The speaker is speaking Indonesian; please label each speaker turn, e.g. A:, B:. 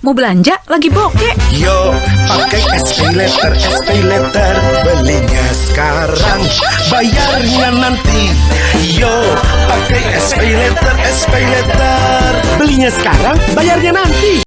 A: Mau belanja? Lagi bokeh.
B: Yo, pakai SP Letter, SP Letter. Belinya sekarang, bayarnya nanti. Yo, pakai SP Letter, SP Letter. Belinya sekarang, bayarnya nanti.